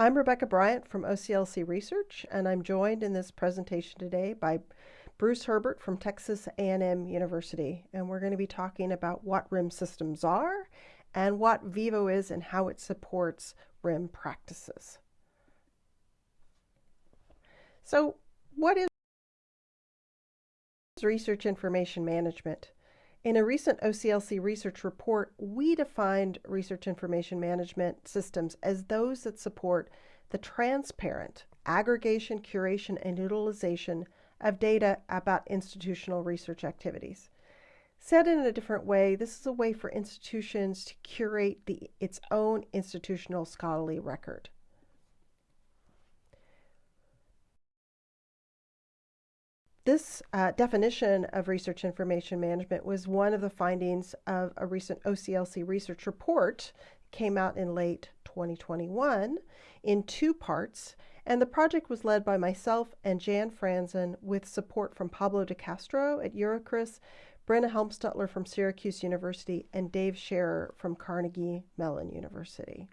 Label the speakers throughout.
Speaker 1: I'm Rebecca Bryant from OCLC Research, and I'm joined in this presentation today by Bruce Herbert from Texas A&M University, and we're going to be talking about what RIM systems are and what Vivo is and how it supports RIM practices. So what is research information management? In a recent OCLC research report, we defined research information management systems as those that support the transparent aggregation, curation, and utilization of data about institutional research activities. Said in a different way, this is a way for institutions to curate the, its own institutional scholarly record. This uh, definition of research information management was one of the findings of a recent OCLC research report came out in late 2021 in two parts and the project was led by myself and Jan Fransen with support from Pablo de Castro at Eurocris, Brenna Helmstutler from Syracuse University, and Dave Scherer from Carnegie Mellon University.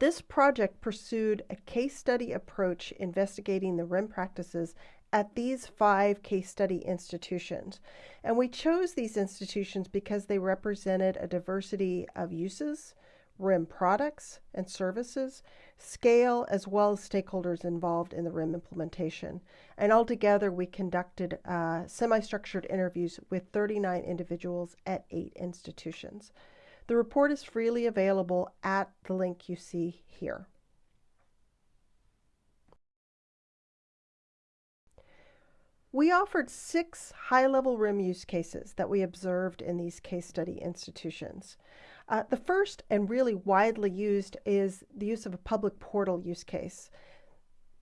Speaker 1: This project pursued a case study approach investigating the RIM practices at these five case study institutions. And we chose these institutions because they represented a diversity of uses, RIM products and services, scale, as well as stakeholders involved in the RIM implementation. And altogether, we conducted uh, semi structured interviews with 39 individuals at eight institutions. The report is freely available at the link you see here. We offered six high-level RIM use cases that we observed in these case study institutions. Uh, the first and really widely used is the use of a public portal use case.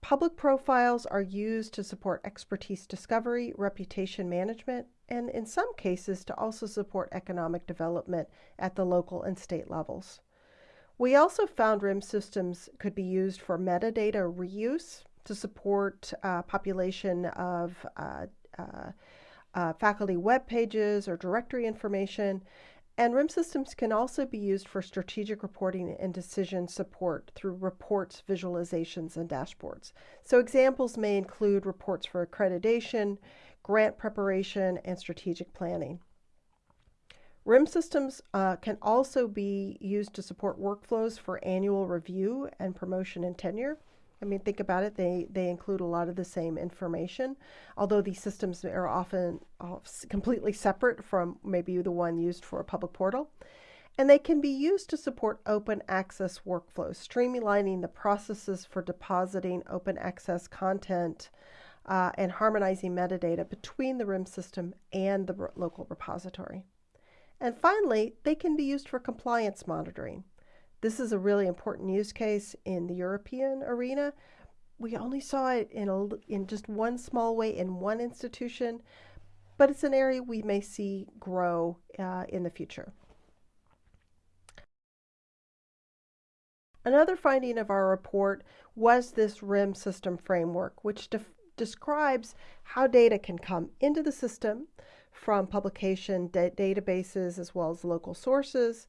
Speaker 1: Public profiles are used to support expertise discovery, reputation management, and in some cases to also support economic development at the local and state levels. We also found RIM systems could be used for metadata reuse to support uh, population of uh, uh, uh faculty web pages or directory information, and RIM systems can also be used for strategic reporting and decision support through reports, visualizations, and dashboards. So examples may include reports for accreditation, grant preparation, and strategic planning. RIM systems uh, can also be used to support workflows for annual review and promotion and tenure. I mean, think about it, they, they include a lot of the same information, although these systems are often completely separate from maybe the one used for a public portal. And they can be used to support open access workflows, streamlining the processes for depositing open access content uh, and harmonizing metadata between the RIM system and the local repository. And finally, they can be used for compliance monitoring. This is a really important use case in the European arena. We only saw it in, a, in just one small way in one institution, but it's an area we may see grow uh, in the future. Another finding of our report was this RIM system framework, which describes how data can come into the system from publication da databases as well as local sources,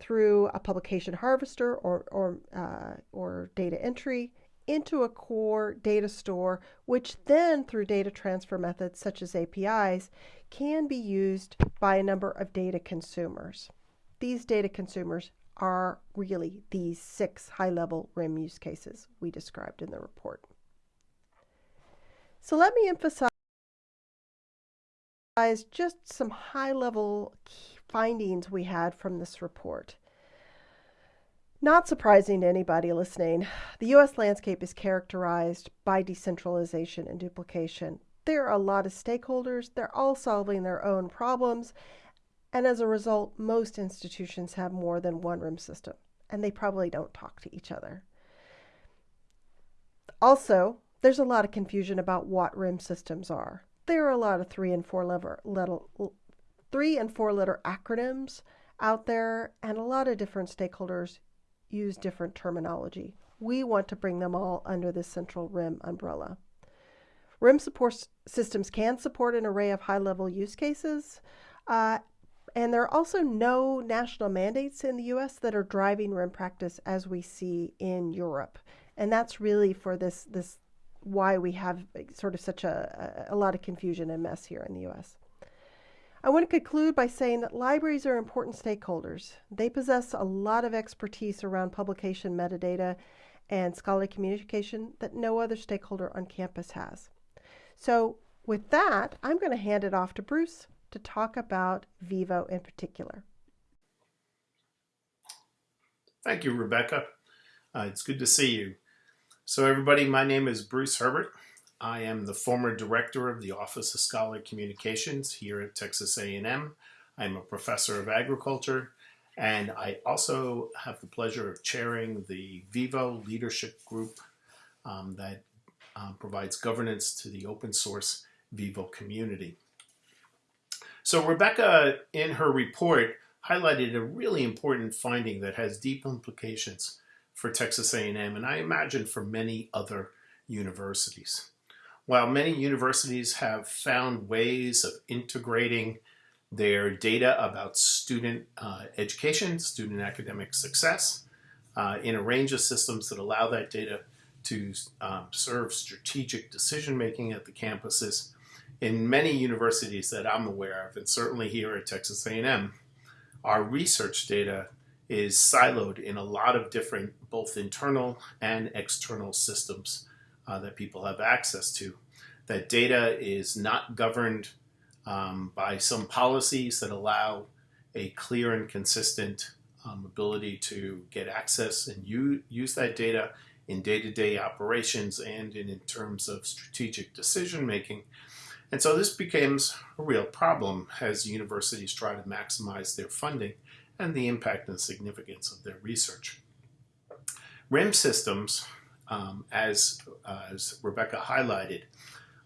Speaker 1: through a publication harvester or, or, uh, or data entry into a core data store, which then through data transfer methods such as APIs can be used by a number of data consumers. These data consumers are really these six high-level RIM use cases we described in the report. So let me emphasize just some high-level findings we had from this report. Not surprising to anybody listening, the U.S. landscape is characterized by decentralization and duplication. There are a lot of stakeholders, they're all solving their own problems, and as a result, most institutions have more than one RIM system, and they probably don't talk to each other. Also, there's a lot of confusion about what RIM systems are. There are a lot of three and four letter, three and four letter acronyms out there, and a lot of different stakeholders use different terminology. We want to bring them all under the central RIM umbrella. RIM support systems can support an array of high-level use cases, uh, and there are also no national mandates in the US that are driving RIM practice as we see in Europe. And that's really for this, this why we have sort of such a, a lot of confusion and mess here in the US. I want to conclude by saying that libraries are important stakeholders. They possess a lot of expertise around publication metadata and scholarly communication that no other stakeholder on campus has. So with that, I'm going to hand it off to Bruce to talk about Vivo in particular.
Speaker 2: Thank you, Rebecca. Uh, it's good to see you. So everybody, my name is Bruce Herbert. I am the former director of the Office of Scholarly Communications here at Texas A&M. I'm a professor of agriculture, and I also have the pleasure of chairing the Vivo Leadership Group um, that um, provides governance to the open source Vivo community. So Rebecca, in her report, highlighted a really important finding that has deep implications for Texas A&M, and I imagine for many other universities. While many universities have found ways of integrating their data about student uh, education, student academic success, uh, in a range of systems that allow that data to um, serve strategic decision making at the campuses, in many universities that I'm aware of, and certainly here at Texas A&M, our research data is siloed in a lot of different, both internal and external systems uh, that people have access to. That data is not governed um, by some policies that allow a clear and consistent um, ability to get access and use that data in day-to-day -day operations and in, in terms of strategic decision making. And so this becomes a real problem as universities try to maximize their funding and the impact and significance of their research. RIM systems, um, as, uh, as Rebecca highlighted,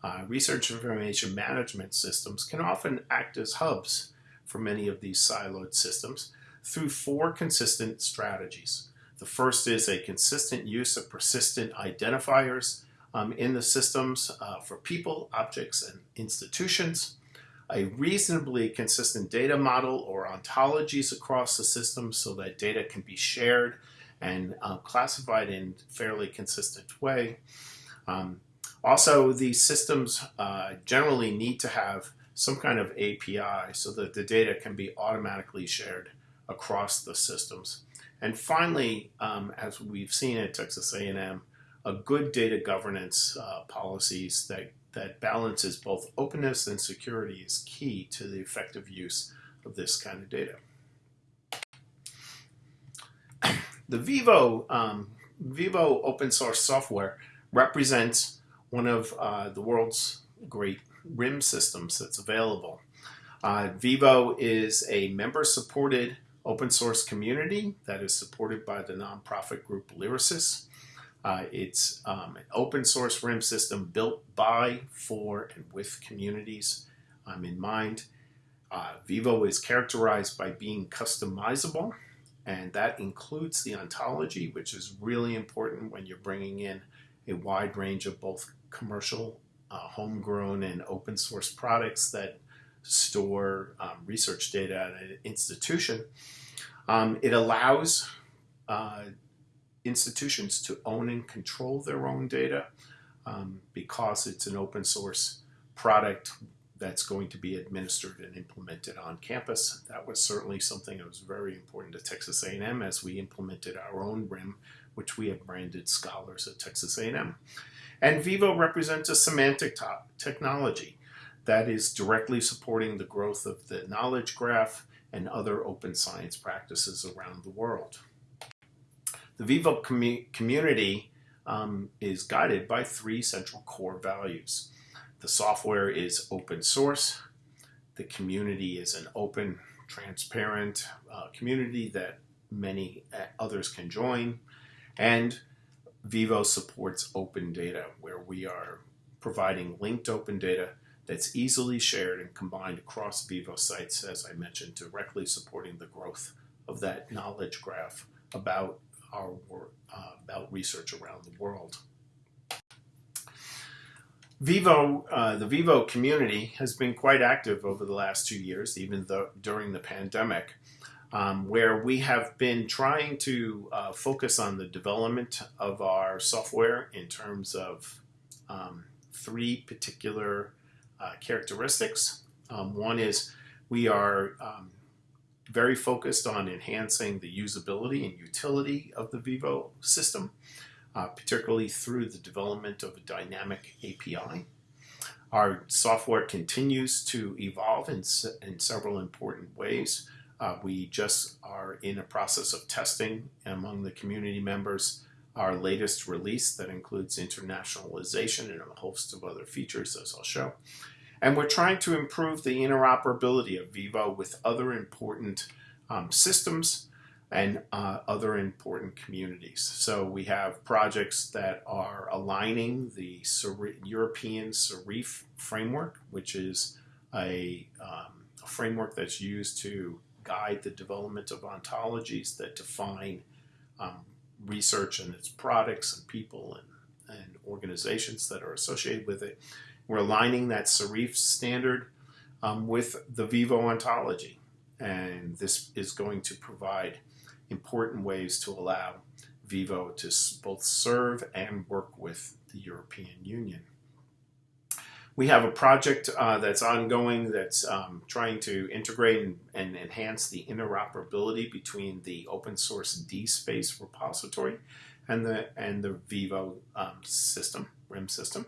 Speaker 2: uh, research information management systems can often act as hubs for many of these siloed systems through four consistent strategies. The first is a consistent use of persistent identifiers um, in the systems uh, for people, objects, and institutions, a reasonably consistent data model or ontologies across the system so that data can be shared and uh, classified in fairly consistent way. Um, also, these systems uh, generally need to have some kind of API so that the data can be automatically shared across the systems. And finally, um, as we've seen at Texas A&M, a good data governance uh, policies that, that balances both openness and security is key to the effective use of this kind of data. The Vivo, um, Vivo open source software represents one of uh, the world's great RIM systems that's available. Uh, Vivo is a member-supported open source community that is supported by the nonprofit group Lyrasis. Uh, it's um, an open source RIM system built by, for, and with communities um, in mind. Uh, Vivo is characterized by being customizable, and that includes the ontology, which is really important when you're bringing in a wide range of both commercial, uh, homegrown, and open source products that store um, research data at an institution. Um, it allows uh, institutions to own and control their own data um, because it's an open source product that's going to be administered and implemented on campus. That was certainly something that was very important to Texas A&M as we implemented our own RIM, which we have branded Scholars at Texas A&M. And Vivo represents a semantic technology that is directly supporting the growth of the knowledge graph and other open science practices around the world. The Vivo community um, is guided by three central core values. The software is open source. The community is an open, transparent uh, community that many uh, others can join. And Vivo supports open data, where we are providing linked open data that's easily shared and combined across Vivo sites, as I mentioned, directly supporting the growth of that knowledge graph about our work uh, about research around the world. Vivo, uh, the Vivo community has been quite active over the last two years, even though during the pandemic, um, where we have been trying to uh, focus on the development of our software in terms of um, three particular uh, characteristics. Um, one is we are um, very focused on enhancing the usability and utility of the Vivo system uh, particularly through the development of a dynamic API. Our software continues to evolve in, in several important ways. Uh, we just are in a process of testing among the community members our latest release that includes internationalization and a host of other features, as I'll show. And we're trying to improve the interoperability of Vivo with other important um, systems and uh, other important communities. So we have projects that are aligning the European CERIF framework, which is a, um, a, framework that's used to guide the development of ontologies that define um, research and its products and people and, and organizations that are associated with it. We're aligning that CERIF standard um, with the Vivo ontology. And this is going to provide important ways to allow Vivo to both serve and work with the European Union. We have a project uh, that's ongoing that's um, trying to integrate and, and, enhance the interoperability between the open source DSpace repository and the, and the Vivo um, system, RIM system.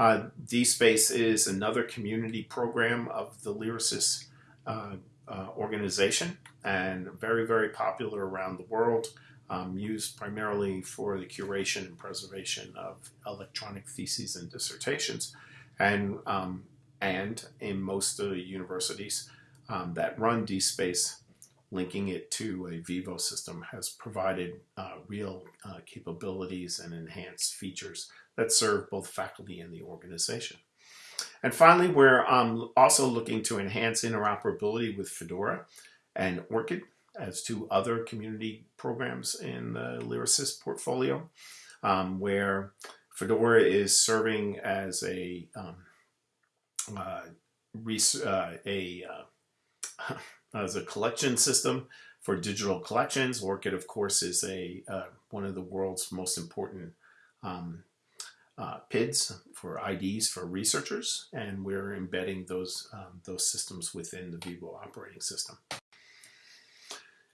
Speaker 2: Uh, DSpace is another community program of the Lyrasis uh, uh, organization and very, very popular around the world, um, used primarily for the curation and preservation of electronic theses and dissertations. And, um, and in most of the universities um, that run DSpace, linking it to a Vivo system has provided uh, real uh, capabilities and enhanced features that serve both faculty and the organization. And finally, we're um, also looking to enhance interoperability with Fedora and ORCID as two other community programs in the Lyrasis portfolio, um, where Fedora is serving as a um, uh, uh, a uh, as a collection system for digital collections. ORCID, of course, is a uh, one of the world's most important um, uh, PIDs for IDs for researchers, and we're embedding those, um, those systems within the Vivo operating system.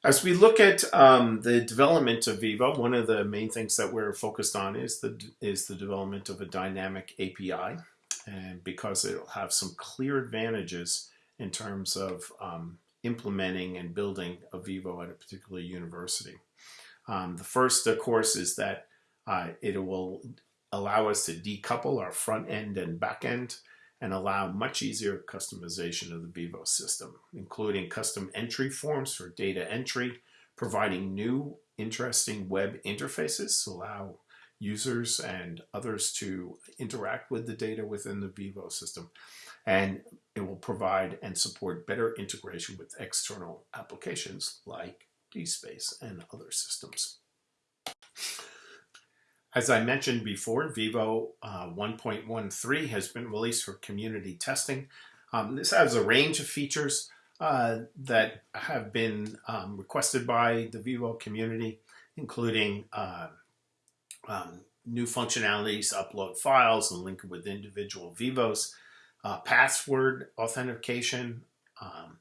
Speaker 2: As we look at um, the development of Vivo, one of the main things that we're focused on is the, is the development of a dynamic API, and because it'll have some clear advantages in terms of um, implementing and building a Vivo at a particular university. Um, the first, of course, is that uh, it will allow us to decouple our front end and back end and allow much easier customization of the Vivo system, including custom entry forms for data entry, providing new interesting web interfaces to allow users and others to interact with the data within the Vivo system. And it will provide and support better integration with external applications like DSpace and other systems. As I mentioned before, Vivo uh, 1.13 has been released for community testing. Um, this has a range of features uh, that have been um, requested by the Vivo community, including uh, um, new functionalities, upload files and link with individual Vivos, uh, password authentication, um,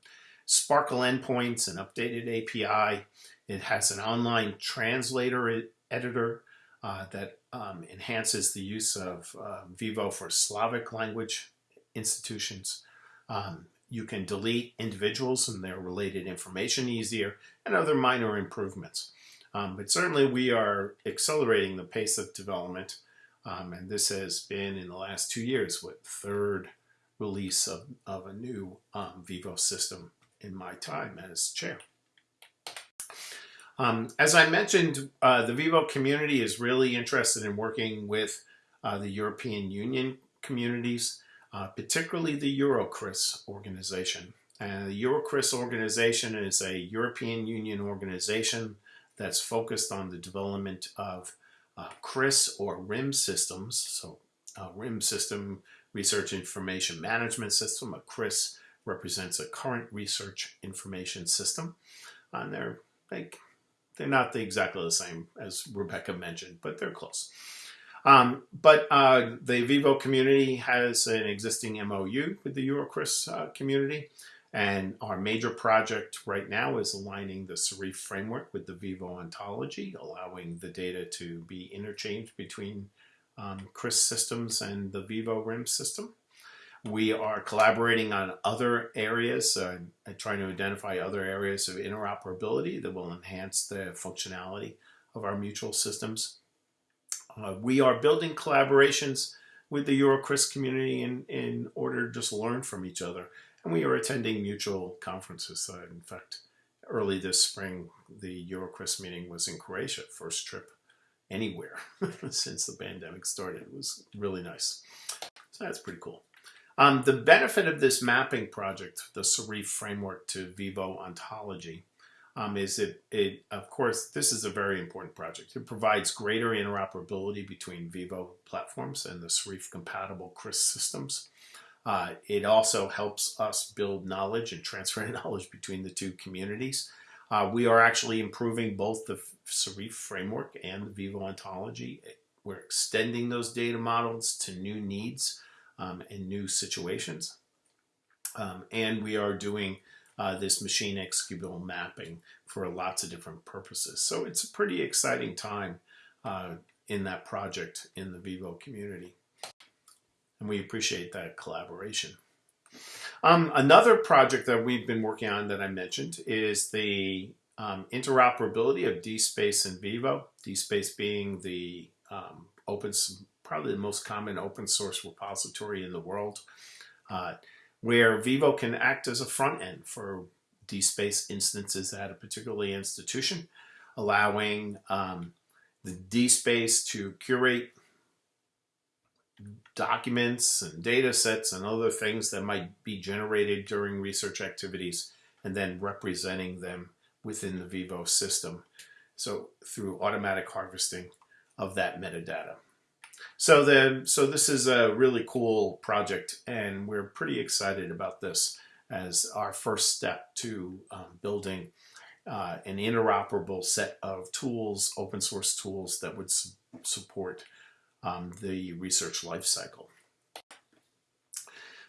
Speaker 2: SPARQL endpoints, an updated API. It has an online translator editor uh, that um, enhances the use of uh, Vivo for Slavic language institutions. Um, you can delete individuals and their related information easier and other minor improvements. Um, but certainly we are accelerating the pace of development um, and this has been in the last two years what third release of, of a new um, Vivo system in my time as chair. Um, as I mentioned, uh, the Vivo community is really interested in working with uh, the European Union communities, uh, particularly the Eurocris organization. And the Eurocris organization is a European Union organization that's focused on the development of uh, CRIS or RIM systems, so uh, RIM system, Research Information Management System. A CRIS represents a Current Research Information System. And they're, they, they're not the, exactly the same as Rebecca mentioned, but they're close. Um, but uh, the Vivo community has an existing MOU with the EuroCRIS uh, community. And our major project right now is aligning the CERIF framework with the Vivo ontology, allowing the data to be interchanged between um, CRIS systems and the Vivo RIM system. We are collaborating on other areas, uh, trying to identify other areas of interoperability that will enhance the functionality of our mutual systems. Uh, we are building collaborations with the EuroCRIS community in, in order to just learn from each other. And we are attending mutual conferences. Uh, in fact, early this spring, the EuroCRIS meeting was in Croatia, first trip anywhere since the pandemic started. It was really nice. So that's pretty cool. Um, the benefit of this mapping project, the CERIF framework to Vivo ontology, um, is it, it, of course, this is a very important project. It provides greater interoperability between Vivo platforms and the CERIF compatible CRIS systems. Uh, it also helps us build knowledge and transfer knowledge between the two communities. Uh, we are actually improving both the CERIF framework and the Vivo ontology. We're extending those data models to new needs um, new situations. Um, and we are doing uh, this machine executable mapping for lots of different purposes. So it's a pretty exciting time uh, in that project in the Vivo community. And we appreciate that collaboration. Um, another project that we've been working on that I mentioned is the um, interoperability of DSpace and Vivo. DSpace being the um, open, probably the most common open source repository in the world, uh, where Vivo can act as a front end for DSpace instances at a particular institution, allowing um, the DSpace to curate documents and data sets and other things that might be generated during research activities and then representing them within the Vivo system. So through automatic harvesting of that metadata. So then, so this is a really cool project and we're pretty excited about this as our first step to um, building uh, an interoperable set of tools, open source tools that would su support um, the research lifecycle.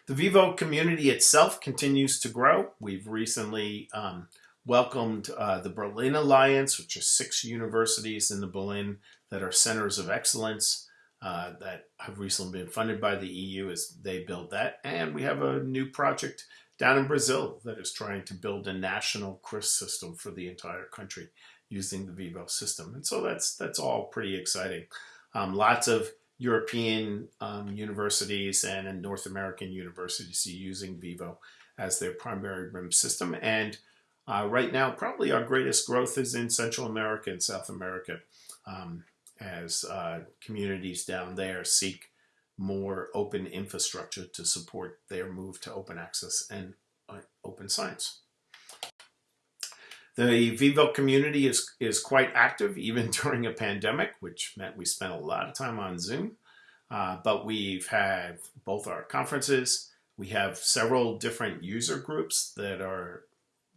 Speaker 2: The Vivo community itself continues to grow. We've recently um, welcomed uh, the Berlin Alliance, which are six universities in the Berlin that are centers of excellence uh, that have recently been funded by the EU as they build that. And we have a new project down in Brazil that is trying to build a national CRIS system for the entire country using the Vivo system. And so that's that's all pretty exciting. Um, lots of European um, universities and North American universities using Vivo as their primary RIM system. And uh, right now, probably our greatest growth is in Central America and South America um, as uh, communities down there seek more open infrastructure to support their move to open access and uh, open science. The Vivo community is, is quite active even during a pandemic, which meant we spent a lot of time on Zoom. Uh, but we've had both our conferences, we have several different user groups that are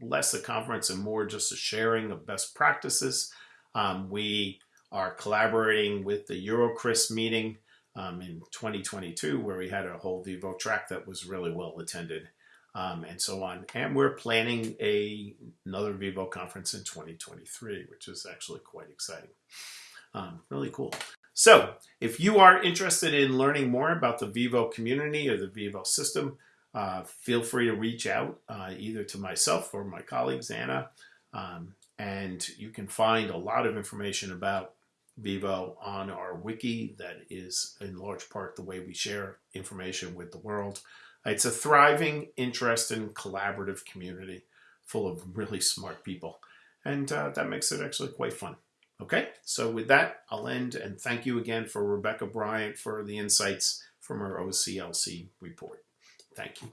Speaker 2: less a conference and more just a sharing of best practices. Um, we are collaborating with the EuroCRIS meeting um, in 2022, where we had a whole Vivo track that was really well attended um, and so on. And we're planning a, another Vivo conference in 2023, which is actually quite exciting. Um, really cool. So if you are interested in learning more about the Vivo community or the Vivo system, uh, feel free to reach out uh, either to myself or my colleagues, Anna. Um, and you can find a lot of information about Vivo on our wiki that is in large part the way we share information with the world. It's a thriving, interesting, collaborative community full of really smart people. And uh, that makes it actually quite fun. Okay, so with that, I'll end and thank you again for Rebecca Bryant for the insights from her OCLC report. Thank you.